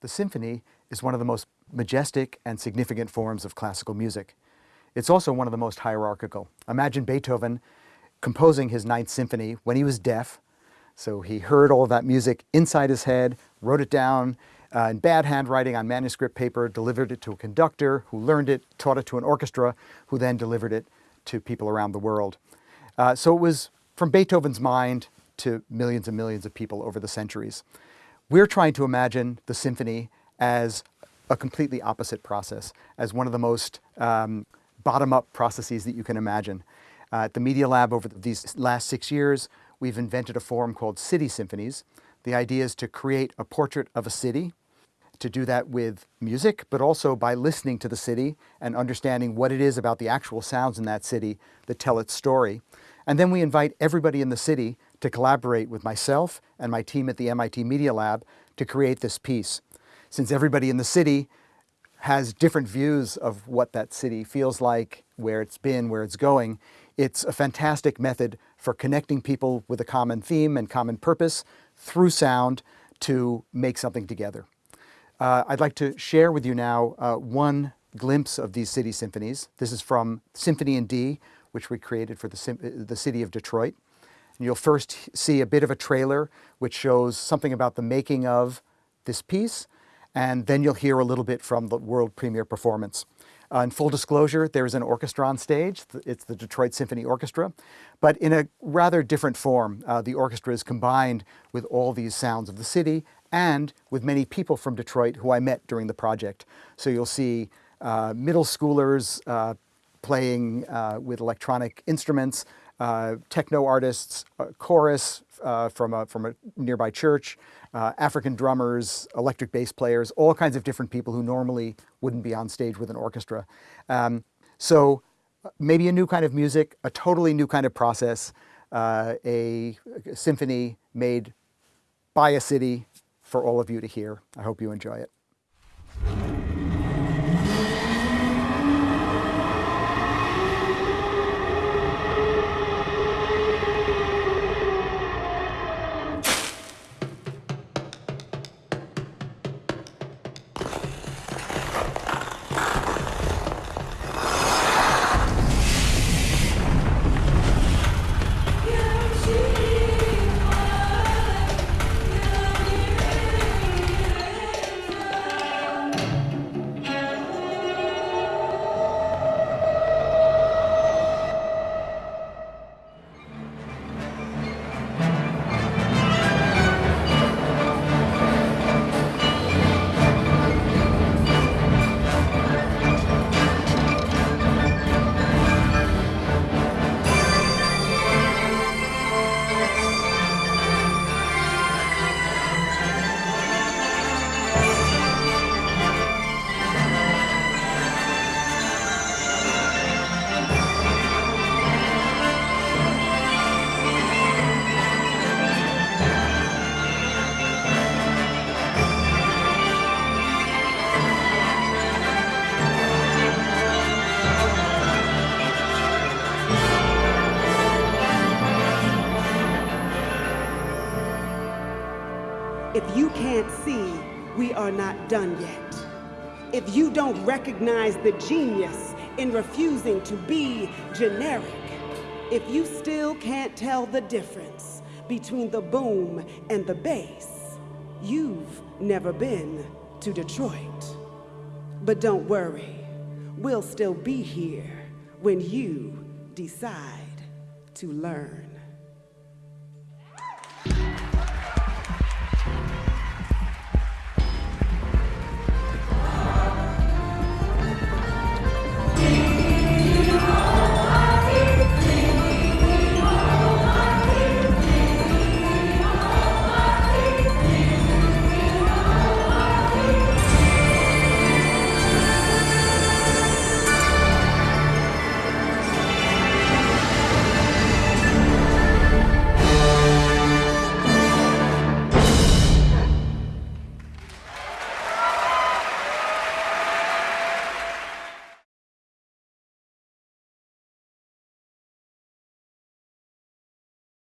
The symphony is one of the most majestic and significant forms of classical music. It's also one of the most hierarchical. Imagine Beethoven composing his Ninth Symphony when he was deaf. So he heard all of that music inside his head, wrote it down uh, in bad handwriting on manuscript paper, delivered it to a conductor who learned it, taught it to an orchestra, who then delivered it to people around the world. Uh, so it was from Beethoven's mind to millions and millions of people over the centuries. We're trying to imagine the symphony as a completely opposite process, as one of the most um, bottom-up processes that you can imagine. Uh, at the Media Lab over these last six years, we've invented a form called city symphonies. The idea is to create a portrait of a city, to do that with music, but also by listening to the city and understanding what it is about the actual sounds in that city that tell its story. And then we invite everybody in the city to collaborate with myself and my team at the MIT Media Lab to create this piece. Since everybody in the city has different views of what that city feels like, where it's been, where it's going, it's a fantastic method for connecting people with a common theme and common purpose through sound to make something together. Uh, I'd like to share with you now uh, one glimpse of these city symphonies. This is from Symphony in D, which we created for the, the city of Detroit. You'll first see a bit of a trailer which shows something about the making of this piece, and then you'll hear a little bit from the world premiere performance. Uh, in full disclosure, there's an orchestra on stage. It's the Detroit Symphony Orchestra, but in a rather different form. Uh, the orchestra is combined with all these sounds of the city and with many people from Detroit who I met during the project. So you'll see uh, middle schoolers uh, playing uh, with electronic instruments, uh, techno artists, chorus uh, from, a, from a nearby church, uh, African drummers, electric bass players, all kinds of different people who normally wouldn't be on stage with an orchestra. Um, so maybe a new kind of music, a totally new kind of process, uh, a symphony made by a city for all of you to hear. I hope you enjoy it. If you can't see, we are not done yet. If you don't recognize the genius in refusing to be generic, if you still can't tell the difference between the boom and the bass, you've never been to Detroit. But don't worry, we'll still be here when you decide to learn.